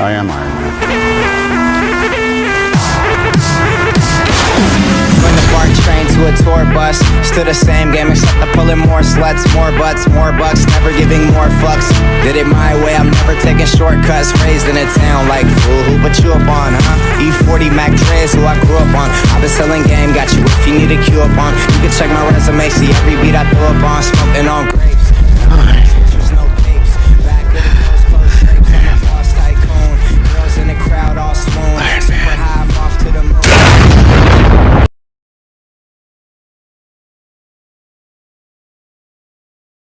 I am Iron Man. From the park train to a tour bus Still the same game except I'm pulling more sluts More butts, more bucks, never giving more fucks. Did it my way, I'm never taking shortcuts. Raised in a town like fool, who put you up on, huh? E40 Mac Dre's who I grew up on. I've been selling game, got you if you need a cue up on. You can check my resume, see every beat I throw up on. Smoking